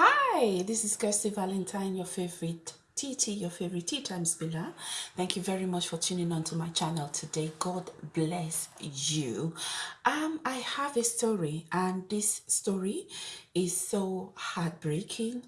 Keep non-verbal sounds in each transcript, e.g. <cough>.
Hi, this is Kirsty Valentine, your favorite TT, your favorite tea time spiller. Thank you very much for tuning on to my channel today. God bless you. Um, I have a story, and this story is so heartbreaking.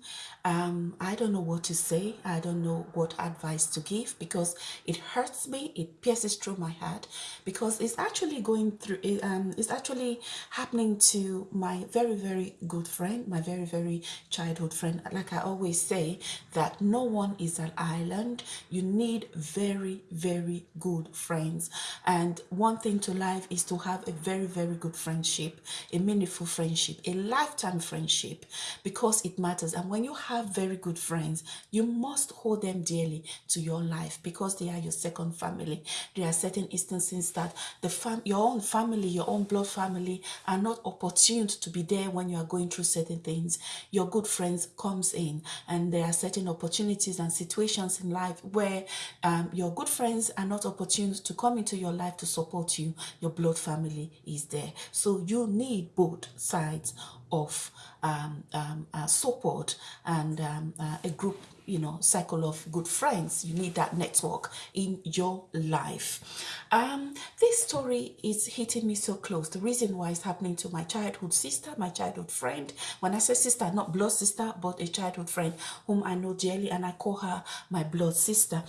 Um, I don't know what to say. I don't know what advice to give because it hurts me. It pierces through my heart because it's actually going through. Um, it's actually happening to my very very good friend, my very very childhood friend. Like I always say, that no one is an island. You need very, very good friends. And one thing to life is to have a very, very good friendship, a meaningful friendship, a lifetime friendship, because it matters. And when you have very good friends, you must hold them dearly to your life because they are your second family. There are certain instances that the fam your own family, your own blood family are not opportune to be there when you are going through certain things. Your good friends comes in and there are certain opportunities and situations in life where um, your good friends are not opportune to come into your life to support you. Your blood family is there. So you need both sides of um, um, uh, support and um, uh, a group you know cycle of good friends. You need that network in your life. Um this story is hitting me so close. The reason why it's happening to my childhood sister my childhood friend. When i say sister not blood sister but a childhood friend whom i know dearly and i call her my blood sister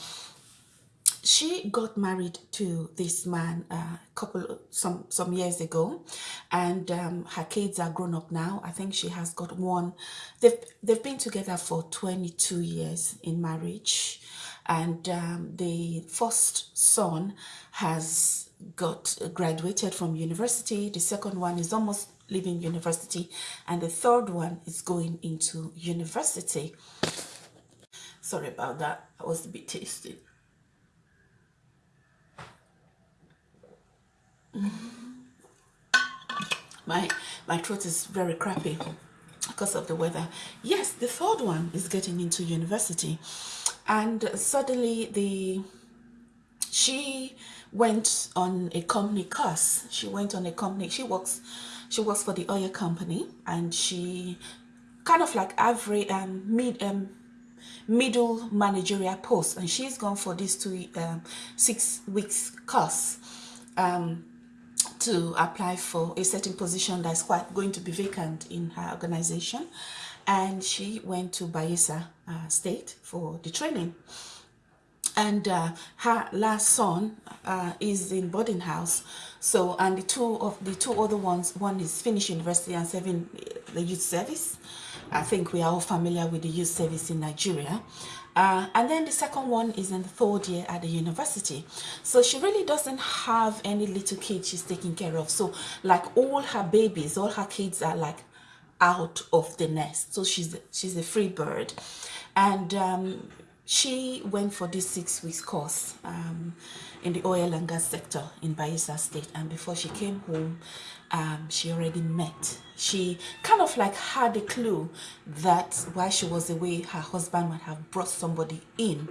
she got married to this man a uh, couple some some years ago. And um, her kids are grown up now. I think she has got one. They've they've been together for 22 years in marriage. And um, the first son has got graduated from university. The second one is almost leaving university. And the third one is going into university. Sorry about that. I was a bit <laughs> tasty <laughs> my my throat is very crappy because of the weather. Yes the third one is getting into university. And suddenly the she went on a company course. She went on a company she works she works for the oil company and she kind of like every um mid um middle managerial post. And she's gone for this two um six weeks course. Um to apply for a certain position that's quite going to be vacant in her organization. And she went to Bayelsa uh, State for the training. And uh, her last son uh, is in boarding house. So and the two of the two other ones one is finished university and serving the youth service. I think we are all familiar with the youth service in Nigeria uh, and then the second one is in the third year at the university. So she really doesn't have any little kids she's taking care of. So like all her babies, all her kids are like out of the nest. So she's she's a free bird. And um, she went for this six weeks course um, in the oil and gas sector in Bayelsa State. And before she came home, um, she already met. She kind of like had a clue that while she was away, her husband might have brought somebody in.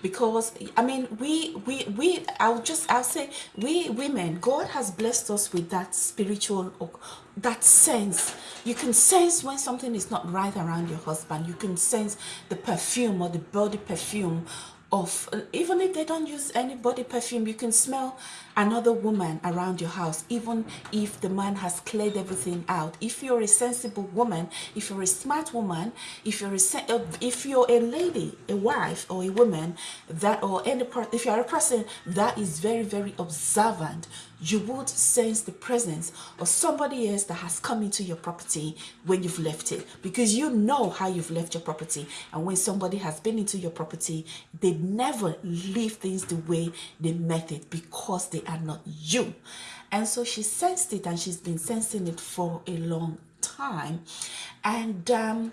Because I mean, we we we I'll just I'll say we women, God has blessed us with that spiritual that sense. You can sense when something is not right around your husband. You can sense the perfume or the body perfume of even if they don't use any body perfume you can smell another woman around your house even if the man has cleared everything out if you're a sensible woman if you're a smart woman if you're a uh, if you're a lady a wife or a woman that or any part if you're a person that is very very observant you would sense the presence of somebody else that has come into your property when you've left it. Because you know how you've left your property. And when somebody has been into your property they never leave things the way they met it because they are not you. And so she sensed it and she's been sensing it for a long time. And um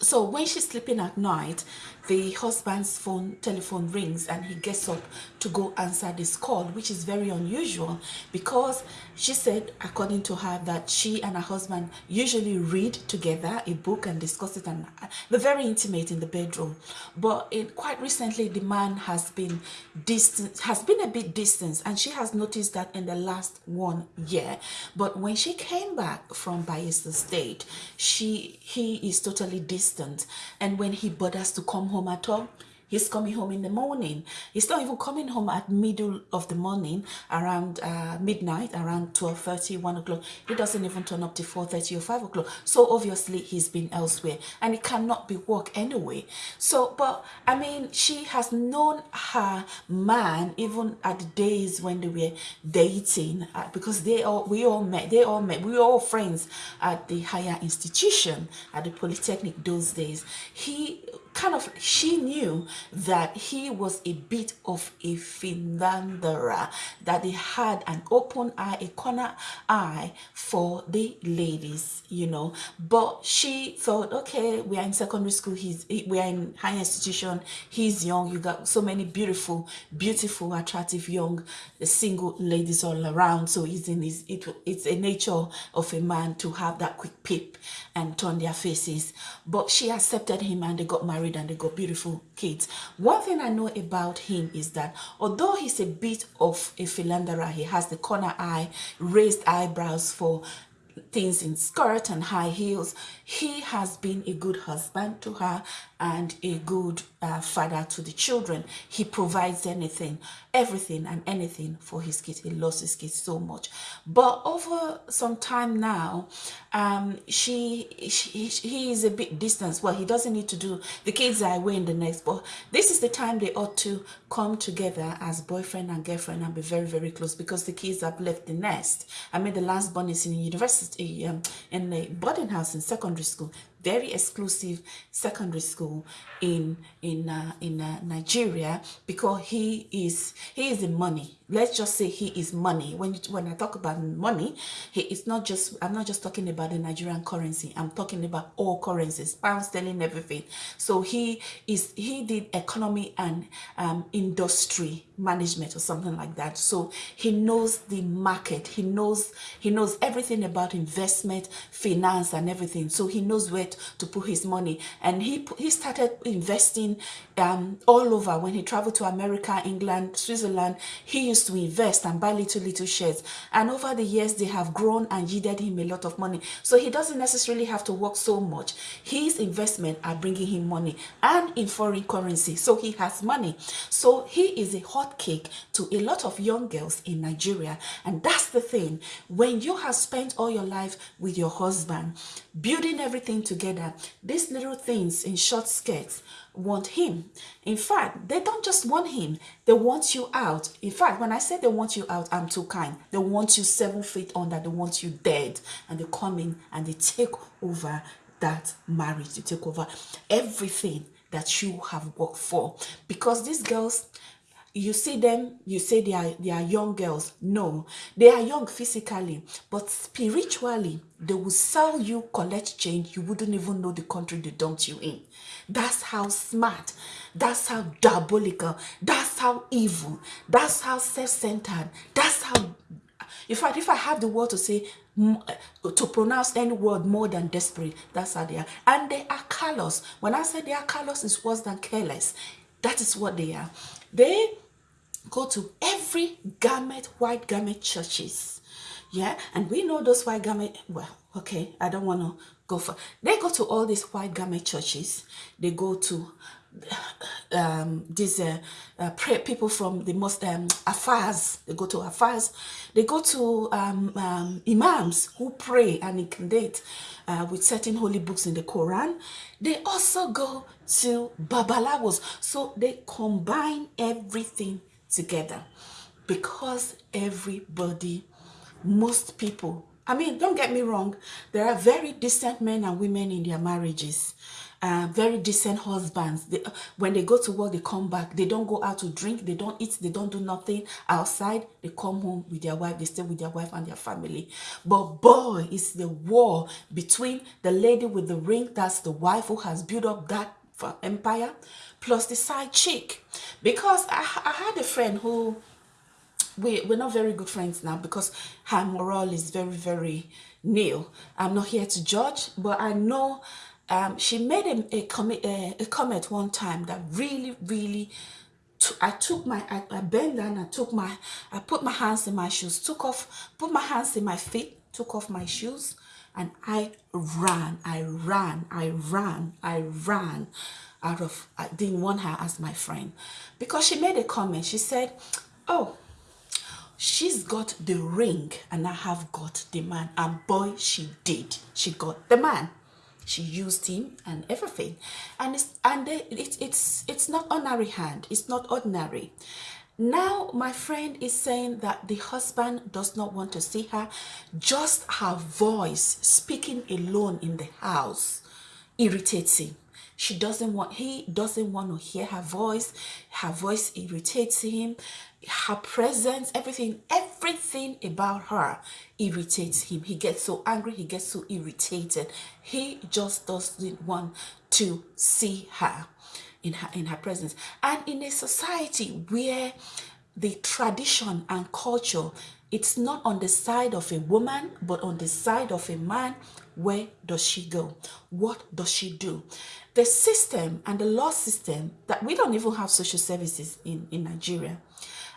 so when she's sleeping at night the husband's phone telephone rings and he gets up to go answer this call which is very unusual because she said according to her that she and her husband usually read together a book and discuss it and uh, they're very intimate in the bedroom. But in quite recently the man has been distant has been a bit distant and she has noticed that in the last one year. But when she came back from Bayelsa State she he is totally distant. And when he bothers to come home at all He's coming home in the morning. He's not even coming home at middle of the morning, around uh, midnight, around 12.30, 1 o'clock. He doesn't even turn up to 4.30 or 5 o'clock. So obviously he's been elsewhere and it cannot be work anyway. So, but I mean, she has known her man even at the days when they were dating uh, because they all, we all met, they all met, we were all friends at the higher institution, at the Polytechnic those days. He kind of she knew that he was a bit of a philanderer that he had an open eye a corner eye for the ladies you know. But she thought okay we are in secondary school he's we are in high institution he's young you got so many beautiful beautiful attractive young uh, single ladies all around. So he's in his it, it's a nature of a man to have that quick peep and turn their faces. But she accepted him and they got married married and they got beautiful kids. One thing I know about him is that although he's a bit of a philanderer, he has the corner eye, raised eyebrows for things in skirt and high heels. He has been a good husband to her and a good uh, father to the children. He provides anything, everything and anything for his kids. He loves his kids so much. But over some time now, um, she, she he is a bit distant. Well, he doesn't need to do, the kids are away in the next, but this is the time they ought to come together as boyfriend and girlfriend and be very, very close because the kids have left the nest. I mean, the last born is in university, um, in a boarding house in secondary school very exclusive secondary school in in uh, in uh, Nigeria because he is he is the money. Let's just say he is money. When you, when I talk about money he is not just I'm not just talking about the Nigerian currency. I'm talking about all currencies pound sterling everything. So he is he did economy and um, industry management or something like that. So he knows the market. He knows he knows everything about investment finance and everything. So he knows where to put his money. And he he started investing um, all over. When he traveled to America England Switzerland he used to invest and buy little little shares. And over the years they have grown and yielded him a lot of money. So he doesn't necessarily have to work so much. His investment are bringing him money and in foreign currency. So he has money. So he is a hot cake to a lot of young girls in Nigeria. And that's the thing. When you have spent all your life with your husband building everything together these little things in short skirts want him. In fact, they don't just want him, they want you out. In fact, when I say they want you out, I'm too kind. They want you seven feet under, they want you dead. And they come in and they take over that marriage, they take over everything that you have worked for. Because these girls, you see them you say they are they are young girls. No they are young physically but spiritually they will sell you collect change you wouldn't even know the country they dumped you in. That's how smart that's how diabolical that's how evil that's how self-centered that's how in fact if i have the word to say uh, to pronounce any word more than desperate that's how they are. And they are callous. When i say they are callous it's worse than careless. That is what they are. They go to every garment, white garment churches. Yeah, and we know those white garment, well, okay, I don't want to go for, they go to all these white garment churches. They go to <sighs> um, these uh, uh, people from the most um, alfas, they go to alfas, they go to um, um, imams who pray and incandate uh, with certain holy books in the Quran. They also go to babalawos, so they combine everything together because everybody, most people, I mean, don't get me wrong, there are very decent men and women in their marriages. Uh, very decent husbands. They, when they go to work, they come back. They don't go out to drink. They don't eat. They don't do nothing outside. They come home with their wife. They stay with their wife and their family. But boy, it's the war between the lady with the ring. That's the wife who has built up that empire plus the side chick. Because I, I had a friend who we, we're not very good friends now because her morale is very very nil. I'm not here to judge but i know um, she made a, a, com a, a, comment one time that really really I took my I, I bent down I took my I put my hands in my shoes took off put my hands in my feet took off my shoes and I ran I ran I ran I ran out of uh, I didn't want her as my friend. Because she made a comment. She said oh she's got the ring and I have got the man. And boy she did. She got the man. She used him and everything. And it's and it's it's it's not ordinary hand. It's not ordinary. Now my friend is saying that the husband does not want to see her. Just her voice speaking alone in the house irritates him she doesn't want he doesn't want to hear her voice. Her voice irritates him. Her presence everything everything about her irritates him. He gets so angry he gets so irritated. He just doesn't want to see her in her in her presence. And in a society where the tradition and culture it's not on the side of a woman but on the side of a man where does she go? What does she do the system and the law system that we don't even have social services in in nigeria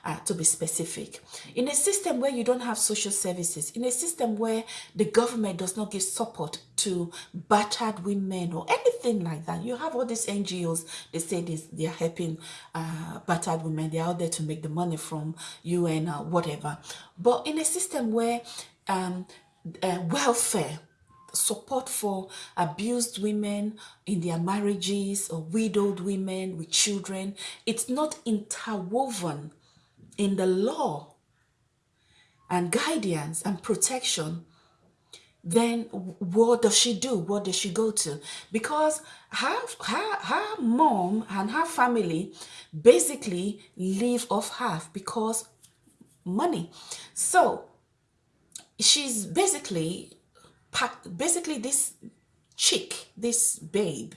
uh, to be specific. In a system where you don't have social services, in a system where the government does not give support to battered women or anything like that, you have all these NGOs, they say this, they are helping uh, battered women, they're out there to make the money from UN or whatever. But in a system where um, uh, welfare, support for abused women in their marriages or widowed women with children. It's not interwoven in the law and guidance and protection, then what does she do? What does she go to? Because her, her, her mom and her family basically live off half because money. So she's basically, basically this chick, this babe,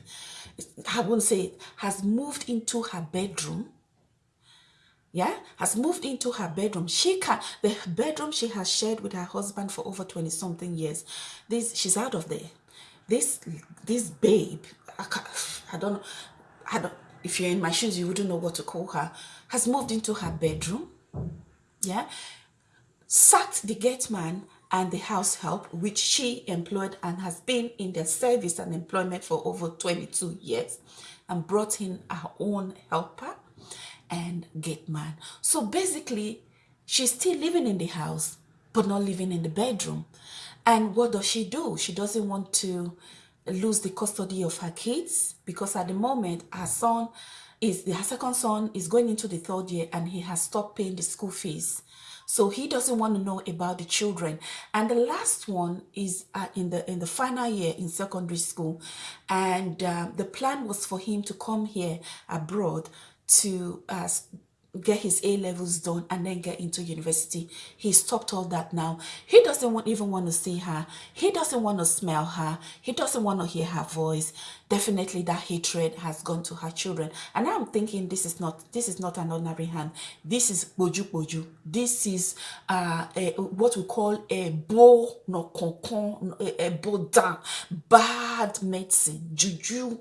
I won't say, has moved into her bedroom yeah, has moved into her bedroom. She can the bedroom she has shared with her husband for over 20 something years. This she's out of there. This this babe, I, I don't know, I don't if you're in my shoes, you wouldn't know what to call her, has moved into her bedroom. Yeah. Sacked the gate man and the house help, which she employed and has been in their service and employment for over 22 years, and brought in her own helper and gate man. So basically, she's still living in the house, but not living in the bedroom. And what does she do? She doesn't want to lose the custody of her kids because at the moment, her son is, her second son is going into the third year and he has stopped paying the school fees. So he doesn't want to know about the children. And the last one is uh, in the in the final year in secondary school. And uh, the plan was for him to come here abroad to uh, get his A levels done and then get into university. He stopped all that now. He doesn't want, even want to see her. He doesn't want to smell her. He doesn't want to hear her voice. Definitely that hatred has gone to her children. And I'm thinking this is not this is not an ordinary hand. This is boju boju. This is uh, a, what we call a bo no concon a, a bad medicine juju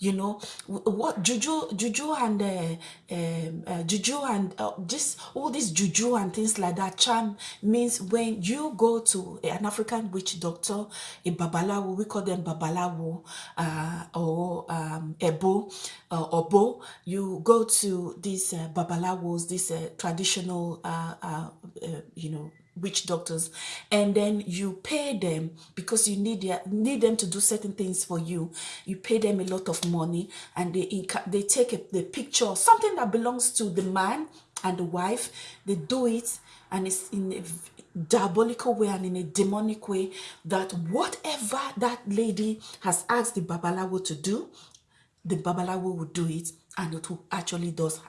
you know what juju juju and uh, um, uh, juju and uh, this all this juju and things like that charm means when you go to an african witch doctor a babalawo we call them babalawo uh, or um, ebo uh, obo you go to these uh, babalawos these uh, traditional uh, uh, uh, you know witch doctors and then you pay them because you need their, need them to do certain things for you. You pay them a lot of money and they they take a, the picture something that belongs to the man and the wife. They do it and it's in a diabolical way and in a demonic way that whatever that lady has asked the babalawo to do the babalawo will do it and it actually does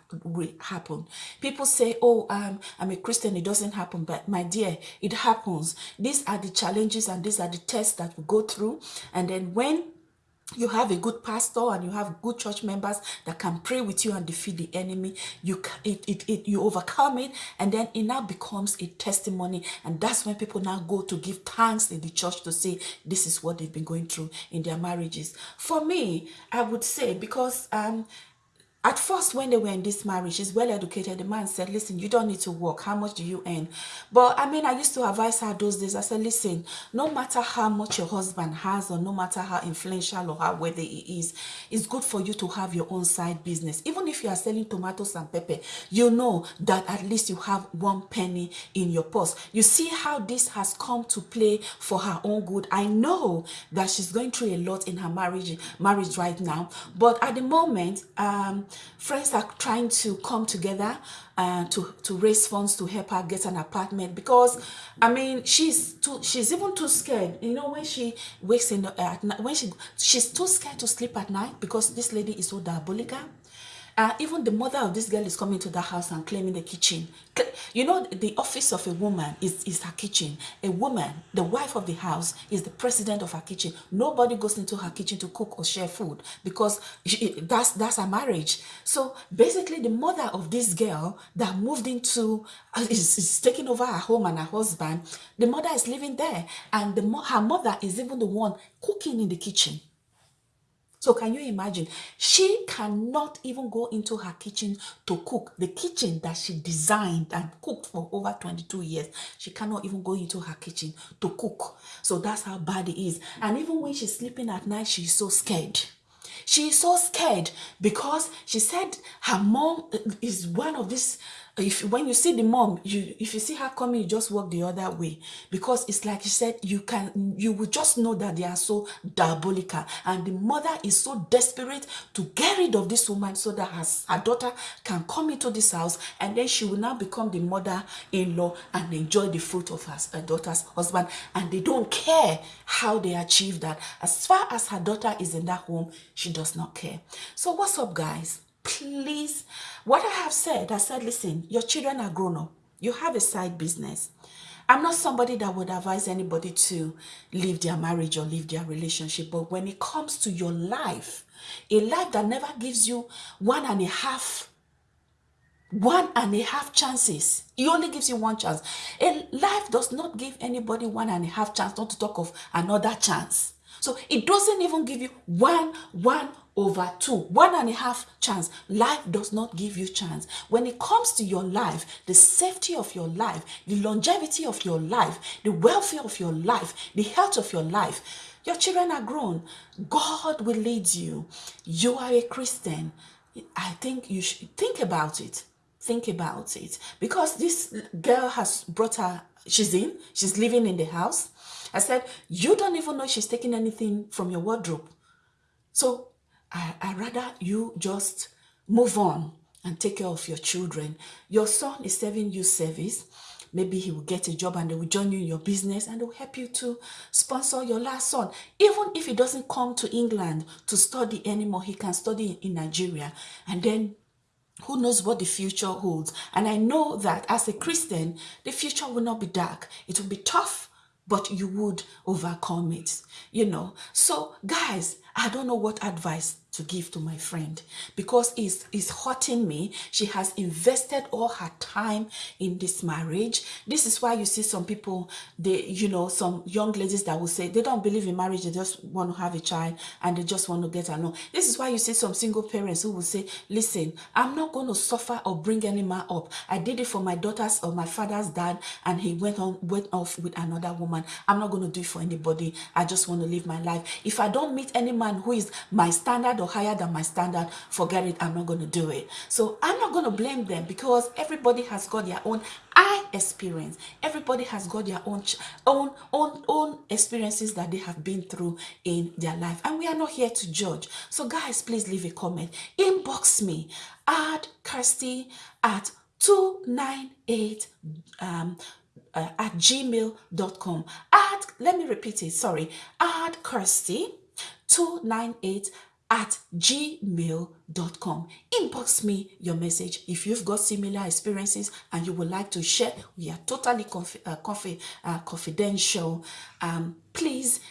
happen. People say oh um i'm a christian it doesn't happen but my dear it happens. These are the challenges and these are the tests that we go through. And then when you have a good pastor and you have good church members that can pray with you and defeat the enemy you it, it, it you overcome it and then it now becomes a testimony. And that's when people now go to give thanks in the church to say this is what they've been going through in their marriages. For me i would say because um at first, when they were in this marriage, she's well educated. The man said, Listen, you don't need to work. How much do you earn? But I mean, I used to advise her those days. I said, Listen, no matter how much your husband has, or no matter how influential or how wealthy he is, it's good for you to have your own side business. Even if you are selling tomatoes and pepper, you know that at least you have one penny in your purse. You see how this has come to play for her own good. I know that she's going through a lot in her marriage, marriage right now. But at the moment, um, friends are trying to come together uh, to to raise funds to help her get an apartment because I mean she's too she's even too scared. You know when she wakes in the, at night when she she's too scared to sleep at night because this lady is so diabolical uh, even the mother of this girl is coming to the house and claiming the kitchen. You know, the office of a woman is, is her kitchen. A woman, the wife of the house, is the president of her kitchen. Nobody goes into her kitchen to cook or share food because she, that's, that's her marriage. So basically, the mother of this girl that moved into, uh, is, is taking over her home and her husband, the mother is living there. And the, her mother is even the one cooking in the kitchen. So can you imagine? She cannot even go into her kitchen to cook. The kitchen that she designed and cooked for over 22 years, she cannot even go into her kitchen to cook. So that's how bad it is. And even when she's sleeping at night, she's so scared. She's so scared because she said her mom is one of these if when you see the mom you if you see her coming you just walk the other way. Because it's like she said you can you will just know that they are so diabolical. And the mother is so desperate to get rid of this woman so that her, her daughter can come into this house and then she will now become the mother-in-law and enjoy the fruit of her, her daughter's husband. And they don't care how they achieve that. As far as her daughter is in that home she does not care. So what's up guys please, what I have said, I said, listen, your children are grown up. You have a side business. I'm not somebody that would advise anybody to leave their marriage or leave their relationship. But when it comes to your life, a life that never gives you one and a half one and a half chances. He only gives you one chance. A life does not give anybody one and a half chance, not to talk of another chance. So it doesn't even give you one, one over two, one and a half chance. Life does not give you chance. When it comes to your life, the safety of your life, the longevity of your life, the welfare of your life, the health of your life, your children are grown. God will lead you. You are a Christian. I think you should think about it. Think about it. Because this girl has brought her, she's in, she's living in the house. I said, you don't even know she's taking anything from your wardrobe. So I, I rather you just move on and take care of your children. Your son is serving you service. Maybe he will get a job and they will join you in your business and they will help you to sponsor your last son. Even if he doesn't come to England to study anymore, he can study in Nigeria. And then who knows what the future holds. And I know that as a Christian, the future will not be dark. It will be tough, but you would overcome it, you know. So guys, I don't know what advice to give to my friend because it's, it's hurting me. She has invested all her time in this marriage. This is why you see some people, they, you know, some young ladies that will say they don't believe in marriage. They just want to have a child and they just want to get along. This is why you see some single parents who will say, listen, I'm not going to suffer or bring any man up. I did it for my daughter's or my father's dad and he went on, went off with another woman. I'm not going to do it for anybody. I just want to live my life. If I don't meet any man who is my standard or higher than my standard, forget it, I'm not going to do it. So I'm not going to blame them because everybody has got their own I experience. Everybody has got their own own own own experiences that they have been through in their life, and we are not here to judge. So, guys, please leave a comment. Inbox me. Add Kirsty at 298 um, uh, at gmail.com. Add, let me repeat it, sorry. Add Kirsty 298 at gmail.com. Inbox me your message if you've got similar experiences and you would like to share. We are totally confi uh, confi uh, confidential. Um, please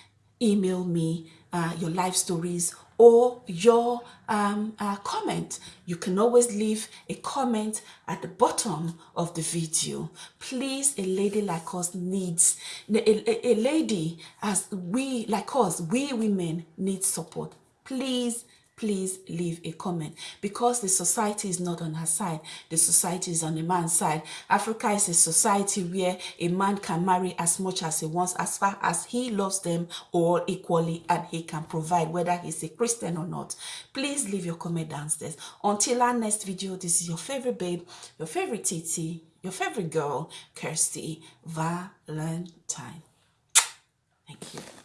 email me uh, your life stories or your um, uh, comment. You can always leave a comment at the bottom of the video. Please, a lady like us needs, a, a, a lady as we, like us, we women need support. Please, please leave a comment. Because the society is not on her side the society is on the man's side. Africa is a society where a man can marry as much as he wants as far as he loves them all equally and he can provide whether he's a christian or not. Please leave your comment downstairs. Until our next video this is your favorite babe your favorite tt your favorite girl kirsty valentine. Thank you